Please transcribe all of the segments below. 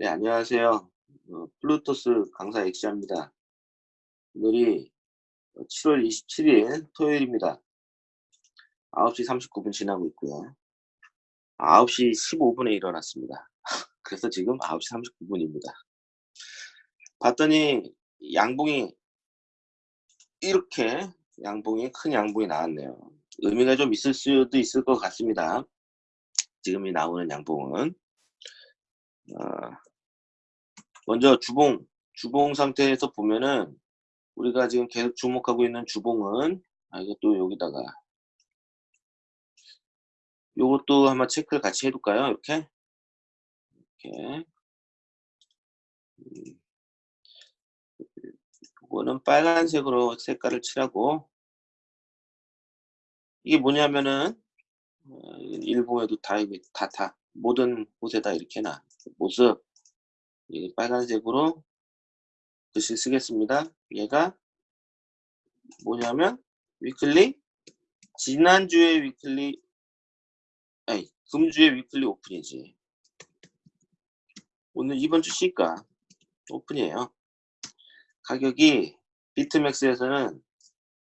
네, 안녕하세요. 어, 플루토스 강사 엑시아입니다. 오늘이 7월 27일 토요일입니다. 9시 39분 지나고 있고요. 9시 15분에 일어났습니다. 그래서 지금 9시 39분입니다. 봤더니 양봉이 이렇게 양봉이 큰 양봉이 나왔네요. 의미가 좀 있을 수도 있을 것 같습니다. 지금이 나오는 양봉은 어, 먼저 주봉, 주봉 상태에서 보면은 우리가 지금 계속 주목하고 있는 주봉은 아 이것도 여기다가. 요것도 한번 체크를 같이 해둘까요? 이렇게? 이렇게. 음. 이거는 빨간색으로 색깔을 칠하고. 이게 뭐냐면은 어, 일본에도 다, 다, 다, 모든 곳에다 이렇게 나 모습 빨간색으로 글씨 쓰겠습니다. 얘가 뭐냐면 weekly 지난주에 weekly 아니 금주에 weekly open이지 오늘 이번 주 시가 오픈이에요. 가격이 BitMEX에서는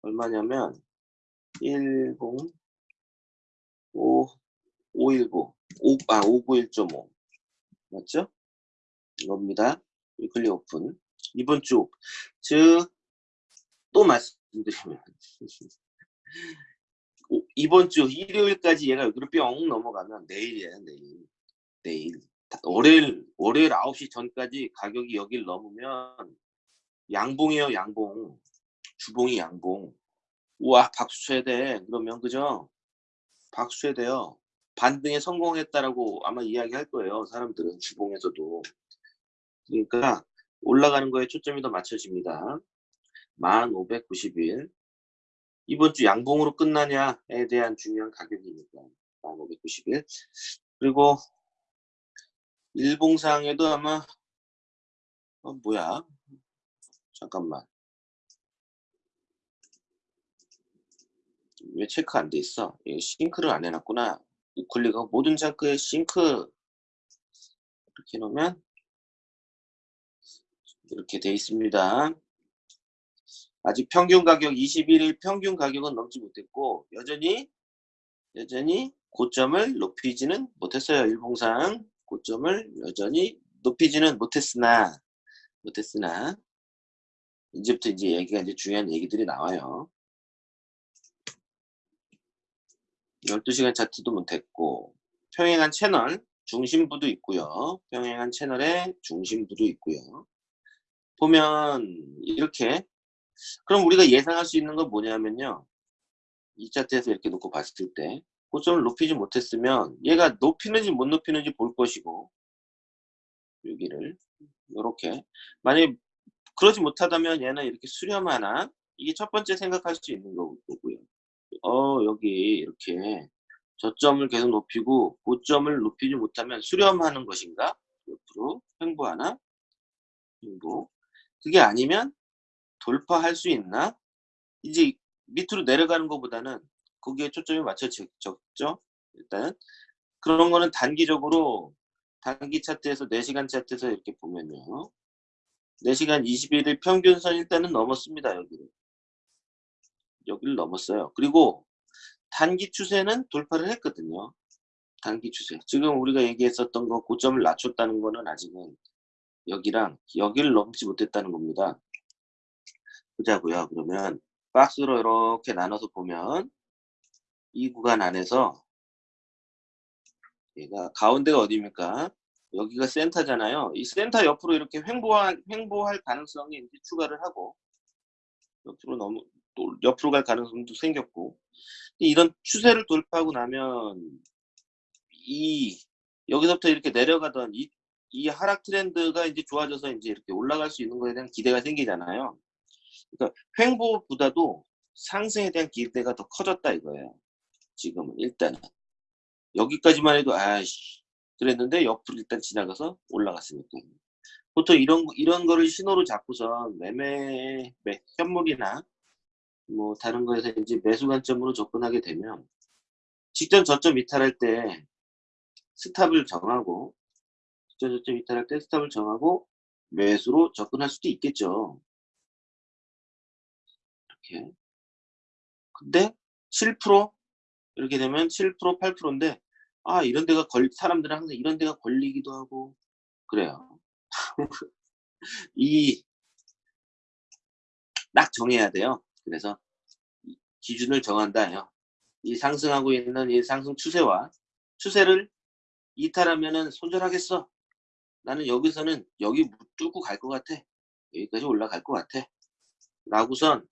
얼마냐면 10 5 519 5, 아591.5 맞죠? 이겁니다. weekly open. 이번 주, 즉, 또 말씀드리면, 이번 주 일요일까지 얘가 여기로 뿅 넘어가면 내일이에요, 내일. 내일. 월요일, 월요일 9시 전까지 가격이 여길 넘으면 양봉이에요, 양봉. 주봉이 양봉. 우와, 박수 쳐야 돼. 그러면, 그죠? 박수 쳐야 돼요. 반등에 성공했다라고 아마 이야기할 거예요. 사람들은 주봉에서도. 그러니까 올라가는 거에 초점이 더 맞춰집니다. 1591 이번 주 양봉으로 끝나냐에 대한 중요한 가격이니까 1591 그리고 일봉상에도 아마 어 뭐야? 잠깐만. 왜 체크 안 돼 있어? 싱크를 안 해놨구나. 우클릭가 모든 자크에 싱크 이렇게 놓으면 이렇게 돼 있습니다. 아직 평균 가격 21일 평균 가격은 넘지 못했고 여전히 여전히 고점을 높이지는 못했어요. 일봉상 고점을 여전히 높이지는 못했으나 못했으나 이제부터 이제 얘기가 이제 중요한 얘기들이 나와요. 12시간 차트도 못했고 평행한 채널 중심부도 있고요. 평행한 채널의 중심부도 있고요. 보면 이렇게 그럼 우리가 예상할 수 있는 건 뭐냐면요. 이 차트에서 이렇게 놓고 봤을 때 고점을 높이지 못했으면 얘가 높이는지 못 높이는지 볼 것이고 여기를 이렇게 만약에 그러지 못하다면 얘는 이렇게 수렴하나 이게 첫 번째 생각할 수 있는 거고요. 어 여기 이렇게 저점을 계속 높이고 고점을 높이지 못하면 수렴하는 것인가? 옆으로 횡보하나? 횡보 그게 아니면 돌파할 수 있나? 이제 밑으로 내려가는 것보다는 거기에 초점이 맞춰졌죠. 일단 그런 거는 단기적으로 단기 차트에서 4시간 차트에서 이렇게 보면요. 4시간 21일 평균선 일단은 넘었습니다. 여기를. 여기를 넘었어요. 그리고 단기 추세는 돌파를 했거든요. 단기 추세. 지금 우리가 얘기했었던 거 고점을 낮췄다는 거는 아직은 여기랑 여기를 넘지 못했다는 겁니다. 보자고요. 그러면 박스로 이렇게 나눠서 보면 이 구간 안에서 얘가 가운데가 어디입니까? 여기가 센터잖아요. 이 센터 옆으로 이렇게 횡보할, 횡보할 가능성이 이제 추가를 하고 옆으로 너무 또 옆으로 갈 가능성도 생겼고 이런 추세를 돌파하고 나면 이 여기서부터 이렇게 내려가던 이, 이 하락 트렌드가 이제 좋아져서 이제 이렇게 올라갈 수 있는 거에 대한 기대가 생기잖아요. 그러니까 횡보보다도 상승에 대한 기대가 더 커졌다 이거예요. 지금은 일단은 여기까지만 해도 아씨 그랬는데 옆으로 일단 지나가서 올라갔으니까 보통 이런 이런 거를 신호로 잡고서 매매 매, 현물이나 뭐 다른 거에서 이제 매수 관점으로 접근하게 되면 직전 저점 이탈할 때 스탑을 정하고 직전 저점 이탈할 때 스탑을 정하고 매수로 접근할 수도 있겠죠. 이렇게. 근데 7% 이렇게 되면 7% 8%인데 아 이런 데가 걸 사람들은 항상 이런 데가 걸리기도 하고 그래요. 이 딱 정해야 돼요. 그래서 기준을 정한다요. 이 상승하고 있는 이 상승 추세와 추세를 이탈하면은 손절하겠어. 나는 여기서는 여기 뚫고 갈 것 같아. 여기까지 올라갈 것 같아. 라고선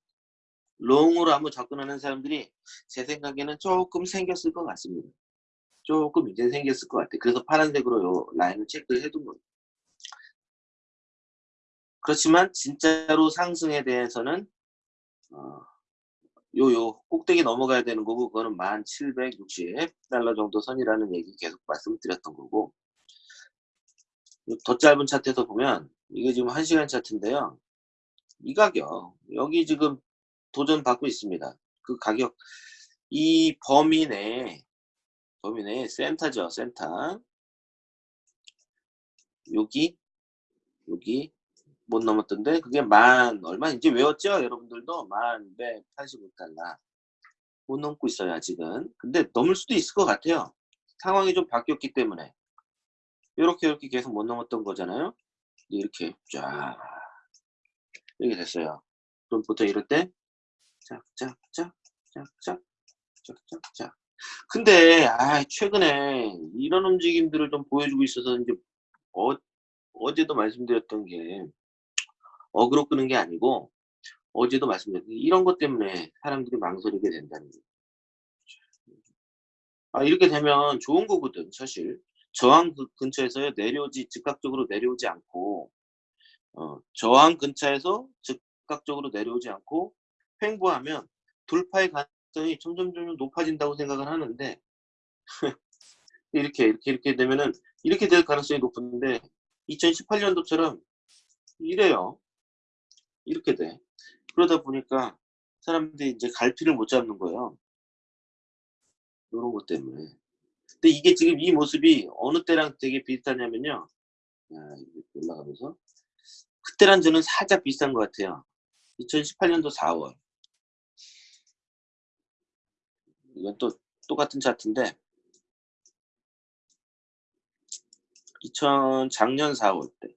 롱으로 한번 접근하는 사람들이 제 생각에는 조금 생겼을 것 같습니다. 조금 이제 생겼을 것 같아. 그래서 파란색으로 요 라인을 체크를 해둔 거예요. 그렇지만 진짜로 상승에 대해서는 어, 요 요 꼭대기 넘어가야 되는 거고 그거는 1760달러 정도 선이라는 얘기 계속 말씀드렸던 거고 더 짧은 차트에서 보면 이게 지금 1시간 차트인데요. 이 가격 여기 지금 도전 받고 있습니다. 그 가격 이 범위 내에 범위 내에 센터죠. 센터 여기 여기 못 넘었던데 그게 만 얼마 이제 외웠죠 여러분들도 만 185달러 못 넘고 있어요 아직은 근데 넘을 수도 있을 것 같아요 상황이 좀 바뀌었기 때문에 이렇게 이렇게 계속 못 넘었던 거잖아요. 이렇게 쫙 이렇게 됐어요. 그럼 보통 이럴 때 짝짝짝짝짝짝짝짝 근데 아 최근에 이런 움직임들을 좀 보여주고 있어서 이제 어, 어제도 말씀드렸던 게 어그로 끄는 게 아니고 어제도 말씀드렸는데 이런 것 때문에 사람들이 망설이게 된다는 거예요. 아, 이렇게 되면 좋은 거거든 사실 저항 그 근처에서 내려오지 즉각적으로 내려오지 않고 어, 저항 근처에서 즉각적으로 내려오지 않고 횡보하면 돌파의 가능성이 점점 점 높아진다고 생각을 하는데 이렇게 이렇게 이렇게 되면은 이렇게 될 가능성이 높은데 2018년도처럼 이래요. 이렇게 돼. 그러다 보니까 사람들이 이제 갈피를 못 잡는 거예요. 이런 것 때문에. 근데 이게 지금 이 모습이 어느 때랑 되게 비슷하냐면요. 야, 올라가면서. 그때랑 저는 살짝 비슷한 것 같아요. 2018년도 4월. 이건 또 똑같은 차트인데 2000 작년 4월 때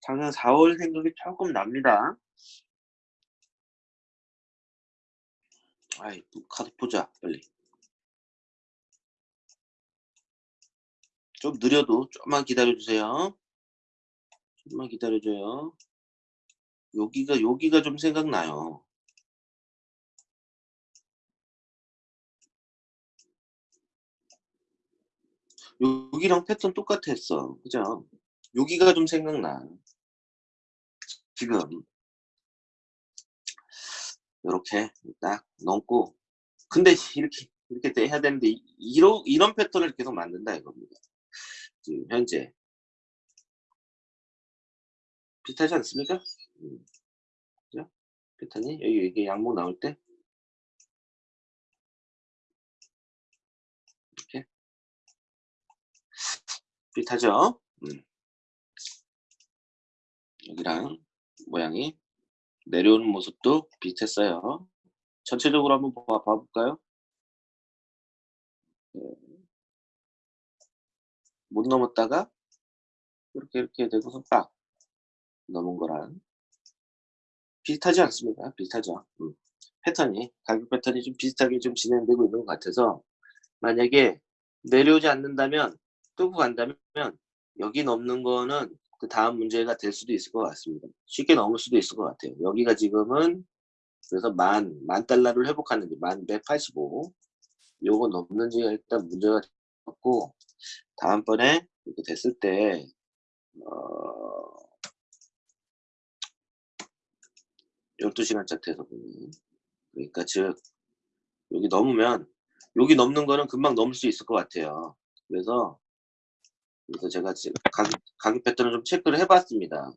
작년 4월 생각이 조금 납니다. 아이, 카드 보자, 빨리. 좀 느려도 좀만 기다려주세요. 좀만 기다려줘요. 여기가, 여기가 좀 생각나요. 여기랑 패턴 똑같았어. 그죠? 여기가 좀 생각나. 지금 이렇게 딱 넘고 근데 이렇게 이렇게 해야 되는데 이런 이런 패턴을 계속 만든다 이겁니다. 지금 현재 비슷하지 않습니까? 음. 그죠? 패턴이 여기 이게 양목 나올 때 이렇게 비슷하죠? 음. 여기랑 모양이 내려오는 모습도 비슷했어요. 전체적으로 한번 봐, 볼까요 네. 못 넘었다가 이렇게 이렇게 되고서 빡 넘은 거랑 비슷하지 않습니까? 비슷하죠. 음. 패턴이 가격 패턴이 좀 비슷하게 좀 진행되고 있는 것 같아서 만약에 내려오지 않는다면 뚫고 간다면 여기 넘는 거는 그 다음 문제가 될 수도 있을 것 같습니다. 쉽게 넘을 수도 있을 것 같아요. 여기가 지금은 그래서 만, 만 달러를 회복하는지 만 185. 요거 넘는지가 일단 문제가 됐고, 다음번에 이렇게 됐을 때, 어, 12시간 차트에서 보면. 그러니까 즉, 여기 넘으면, 여기 넘는 거는 금방 넘을 수 있을 것 같아요. 그래서 그래서 제가 지금 가격, 가격 패턴을 좀 체크를 해봤습니다.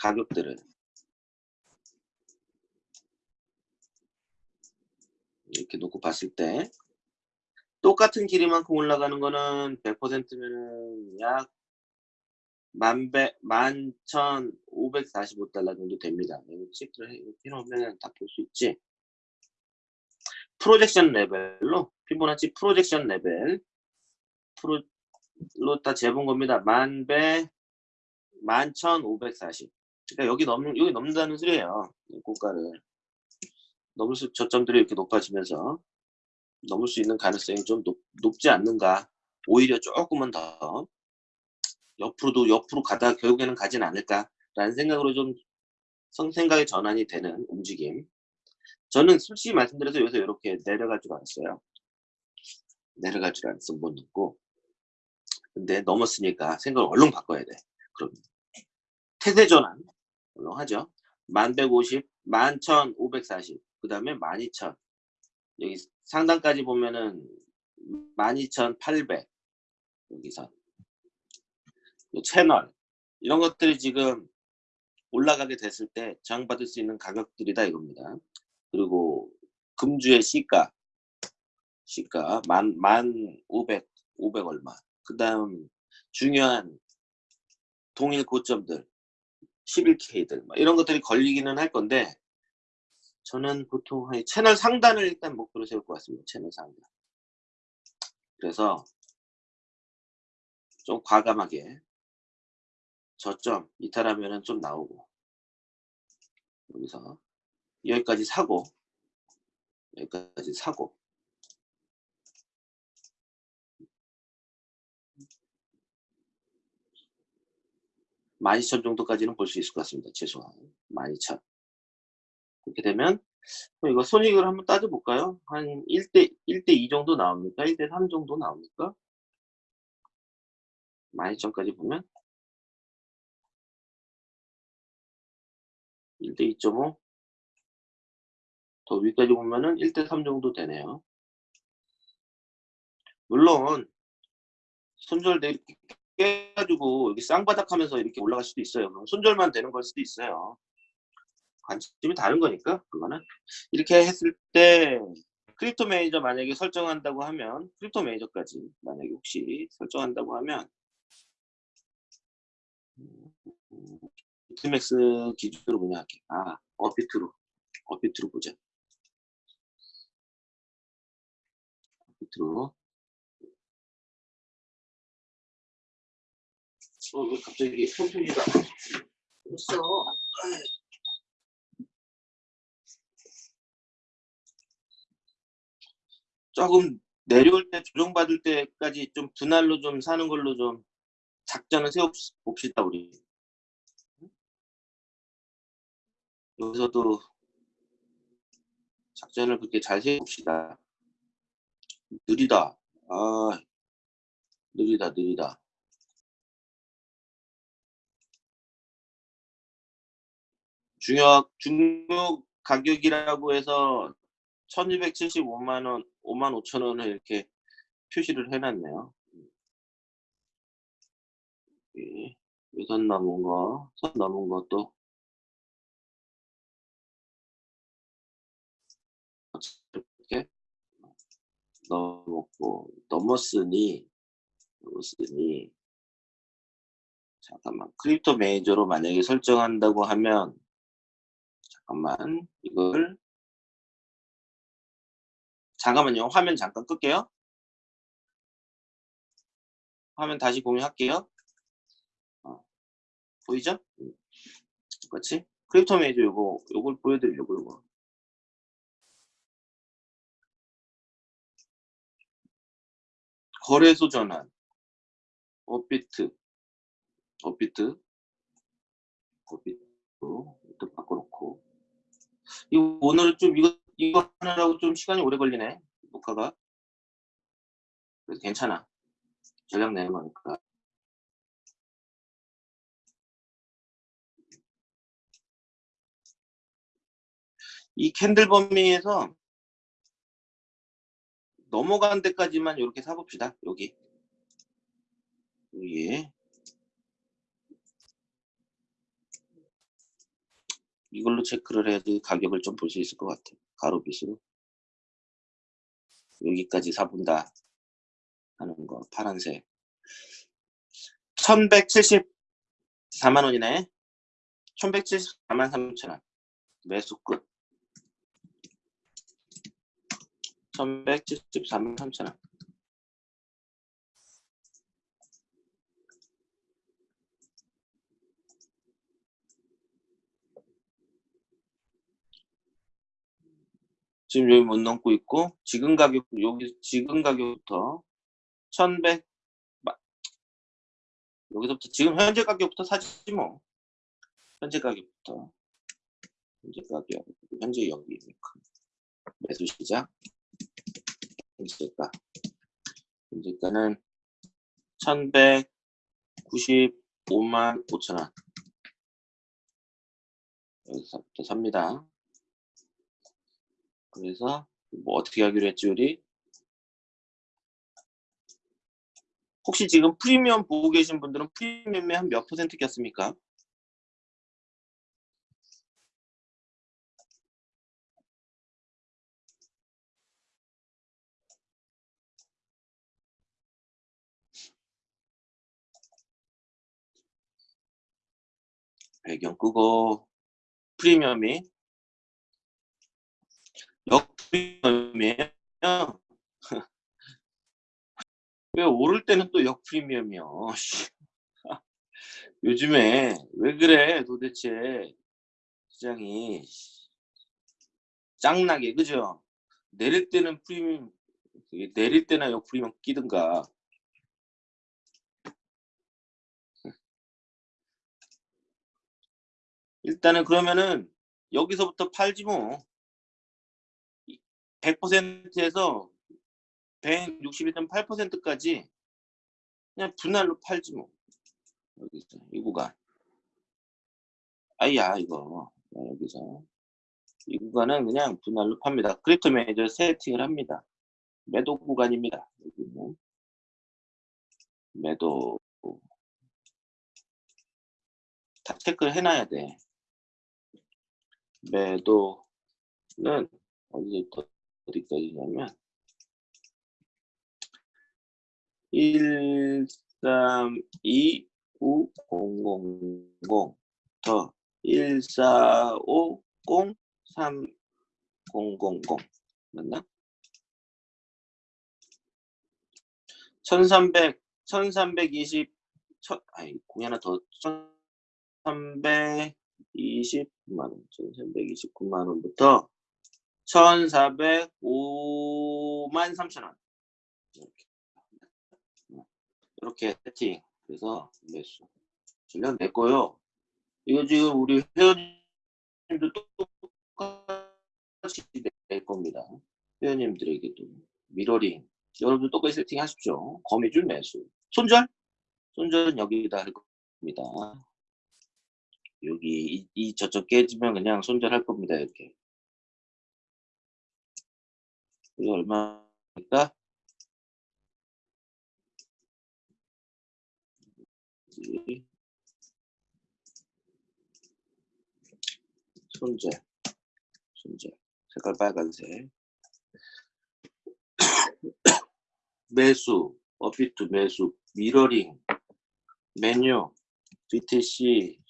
가격들을. 이렇게 놓고 봤을 때 똑같은 길이만큼 올라가는 거는 100%면은 약 만배, 만천 오백 사십오 달러 정도 됩니다. 이거 체크를 해, 이렇게 해놓으면 다 볼 수 있지. projection level로, 피보나치 projection level, 프로로 다 재본 겁니다. 만배, 만천 오백 사십. 그러니까 여기 넘는, 여기 넘는다는 소리예요. 이 고가를. 넘을 수, 저점들이 이렇게 높아지면서 넘을 수 있는 가능성이 좀 높, 높지 않는가. 오히려 조금은 더 옆으로도 옆으로 가다 결국에는 가진 않을까라는 생각으로 좀 생각의 전환이 되는 움직임. 저는 솔직히 말씀드려서 여기서 이렇게 내려갈 줄 알았어요. 내려갈 줄 알았어 못 넣고. 근데 넘었으니까 생각을 얼른 바꿔야 돼. 그럼 태세 전환 얼른 하죠. 1150, 11540, 그 다음에 12000. 여기 상단까지 보면은 12800 여기서 채널 이런 것들이 지금 올라가게 됐을 때 저항받을 수 있는 가격들이다 이겁니다. 그리고 금주의 시가 시가 만, 만 500, 500 얼마. 그 다음 중요한 동일 고점들 11K들 이런 것들이 걸리기는 할 건데 저는 보통 채널 상단을 일단 목표로 세울 것 같습니다. 채널 상단. 그래서 좀 과감하게 저점 이탈하면은 좀 나오고 여기서 여기까지 사고 여기까지 사고 만이천 정도까지는 볼 수 있을 것 같습니다. 최소한 만이천 그렇게 되면 이거 손익을 한번 따져볼까요? 한 1대 1대 2 정도 나옵니까? 1대 3 정도 나옵니까? 만이천까지 보면 1대 2.5. 더 위까지 보면은 1대 3 정도 되네요. 물론 손절돼 이렇게 깨가지고 여기 쌍바닥 하면서 이렇게 올라갈 수도 있어요. 손절만 되는 걸 수도 있어요. 관점이 다른 거니까 그거는 이렇게 했을 때 Crypto Manager 만약에 설정한다고 하면 Crypto Manager까지 만약에 혹시 설정한다고 하면 BitMEX 기준으로 그냥 할게. 아, 업비트로. 업비트로 보자. 업비트로. 어, 왜 갑자기 홈페이지가 없어? 조금 내려올 때 조정받을 때까지 좀 분할로 좀 사는 걸로 좀 작전을 세워봅시다 우리 여기서도 작전을 그렇게 잘 세워봅시다. 느리다. 아, 느리다, 느리다. 중요, 중요 가격이라고 해서 1275만원, 5만 5천 원을 이렇게 표시를 해놨네요. 선 넘은 거, 선 넘은 것도 이렇게 넘었고 넘었으니 넘었으니 잠깐만 Crypto Manager로 만약에 설정한다고 하면 잠깐만 이걸 잠깐만요. 화면 잠깐 끌게요. 화면 다시 공유할게요. 어, 보이죠? 그렇지? Crypto Manager 요거 요걸 보여드리려고 요거. 거래소 전환. 업비트. 업비트. 업비트로 또 바꿔놓고. 이거 오늘 좀 이거 이거 하느라고 좀 시간이 오래 걸리네 녹화가 그래서 괜찮아 전략 내는 거니까 이 캔들 범위에서 넘어간 데까지만 이렇게 사봅시다. 여기. 여기. 이걸로 체크를 해야지 가격을 좀 볼 수 있을 것 같아. 가로빗으로. 여기까지 사본다. 하는 거 파란색 1174만 원이네 1174만 3천 원 매수 끝 1174만 3천 원 지금 여기 못 넘고 있고 지금 가격 여기 지금 가격부터 1100 여기서부터 지금 현재 가격부터 사지 뭐. 현재 가격부터. 현재 가격 현재 여기. 매수 시작. 현재가. 현재가는 1195만 5천원. 여기서부터 삽니다 그래서 뭐 어떻게 하기로 했지 우리? 혹시 지금 프리미엄 보고 계신 분들은 프리미엄에 한 몇 퍼센트 꼈습니까? 배경 끄고 프리미엄이 역 프리미엄이에요. 왜 오를 때는 또 역 프리미엄이야. 요즘에 왜 그래 도대체 시장이 짱나게 그죠? 내릴 때는 프리미엄 내릴 때나 역 프리미엄 끼든가 일단은 그러면은 여기서부터 팔지 뭐 100%에서 161.8%까지 그냥 분할로 팔지 뭐. 여기서 이 구간. 아야 이거. 여기서. 이 구간은 그냥 분할로 팝니다. Crypto Manager 세팅을 합니다. 매도 구간입니다. 여기는. 매도. 다 체크를 해놔야 돼. 매도는 어디부터 어디까지냐면 1 3 2 9 0 0 0 더 1 4 5 0 3 0 0 0 맞나? 1300 1320 천, 아니 공이 하나 더 1329만 원 1329만 원부터 1405만 3천원. 이렇게. 이렇게 세팅 그래서 매수 질량 냈고요. 이거 지금 우리 회원님도 똑같이 낼 겁니다. 회원님들에게도 미러링 여러분도 똑같이 세팅 하십시오. 거미줄 매수. 손절? 손절은 여기다 할 겁니다. 여기 이, 이 저쪽 깨지면 그냥 손절할 겁니다 이렇게 이게 얼마입니까? 손재 손재 색깔 빨간색. 매수 어비트 매수 미러링 메뉴 BTC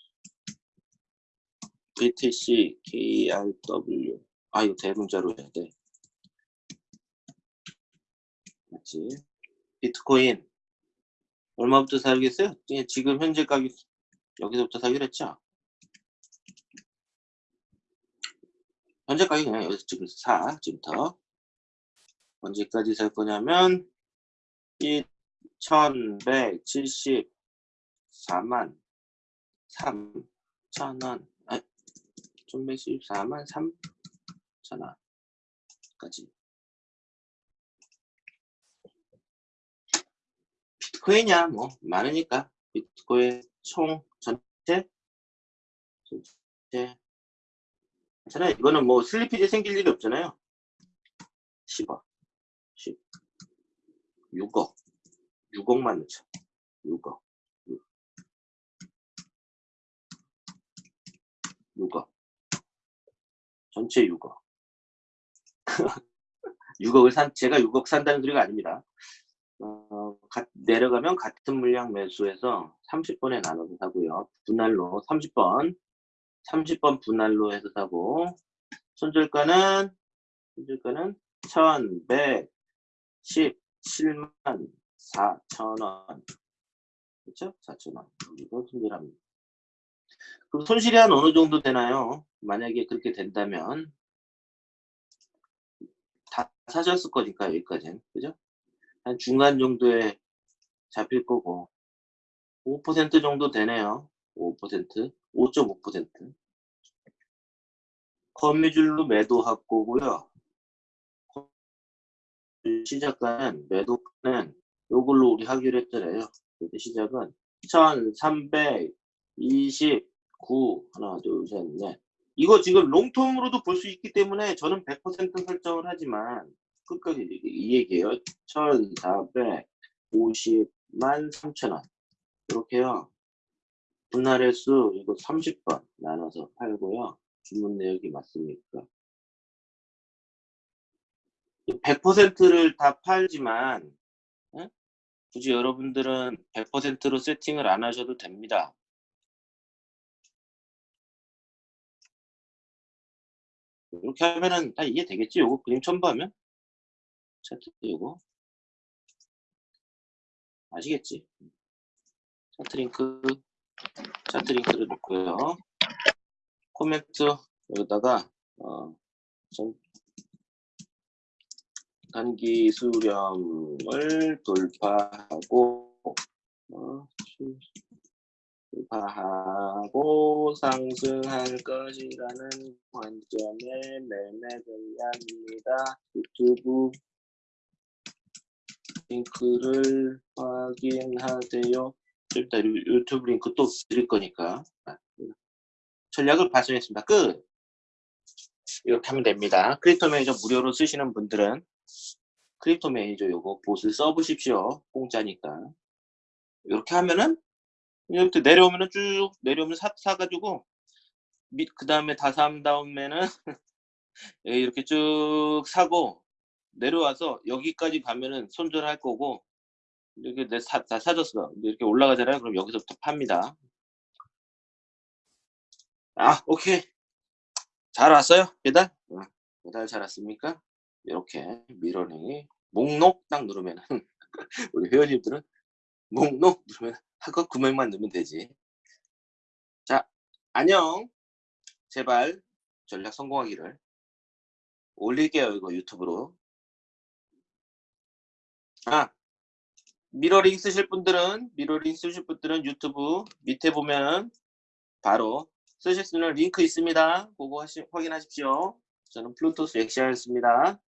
BTC KRW 아 이거 대문자로 해야 돼 맞지? 비트코인. 얼마부터 사겠어요? 지금 현재 가격 여기서부터 사기로 했죠? 현재 가격이 그냥 여기서 지금 사 지금부터. 언제까지 살 거냐면 1174만 3천원. 아 1174만 3천원까지 비트코인이야 뭐. 많으니까. 비트코인 총 전체? 전체? 괜찮아요. 이거는 뭐 슬리피지 생길 일이 없잖아요. 10억. 10 6억. 6억만 넣자. 6억. 6, 억. 전체 6억. 6억을 산 제가 6억 산다는 소리가 아닙니다 어, 가- 내려가면 같은 물량 매수해서 30번에 나눠서 사고요. 분할로 30번, 30번 분할로 해서 사고 손절가는 손절가는 1,117만 4천원 그렇죠? 4천원 이거 손절합니다. 그럼 손실이 한 어느 정도 되나요? 만약에 그렇게 된다면 다 사셨을 거니까 여기까지는 그죠? 한 중간 정도에 잡힐 거고 5% 정도 되네요. 5% 5.5% 거미줄로 매도할 거고요. 시작가는 매도는 요걸로 우리 하기로 했잖아요. 그래서 시작은 1329 하나 둘셋넷 이거 지금 롱텀으로도 볼 수 있기 때문에 저는 100% 설정을 하지만 끝까지 얘기예요. 1450만 3천원 이렇게요. 분할의 수 이거 30번 나눠서 팔고요. 주문 내역이 맞습니까? 100%를 다 팔지만 예? 굳이 여러분들은 100%로 세팅을 안 하셔도 됩니다. 이렇게 하면은 다 이해되겠지? 요거 그림 첨부하면 차트 요거 아시겠지? 차트 링크 차트 링크를 놓고요. 코멘트 여기다가 어, 좀 단기 수렴을 돌파하고 어, 수- 돌파하고 상승할 것이라는 관점의 매매 전략입니다. 유튜브 링크를 확인하세요. 유- 유튜브 링크 또 드릴 거니까 아, 전략을 발송했습니다. 끝. 이렇게 하면 됩니다. Crypto Manager 무료로 쓰시는 분들은 Crypto Manager 요거 bot을 써보십시오. 공짜니까. 이렇게 하면은 이렇게 내려오면은 쭉 내려오면 사, 사가지고 그 다음에 다 산 다음에는 예, 이렇게 쭉 사고 내려와서 여기까지 가면은 손절할 거고 이렇게 내 사, 다 사줬어. 이렇게 올라가잖아요. 그럼 여기서부터 팝니다. 아, 오케이. 잘 왔어요? 배달? 어, 배달 잘 왔습니까? 이렇게 미러링이 목록 딱 누르면 우리 회원님들은 목록 누르면 하고 금액만 넣으면 되지. 자, 안녕. 제발 전략 성공하기를 올릴게요. 이거 유튜브로. 아, 미러링 쓰실 분들은 미러링 쓰실 분들은 유튜브 밑에 보면 바로 쓰실 수 있는 링크 있습니다. 그거 하시, 확인하십시오. 저는 플루토스 엑시아였습니다.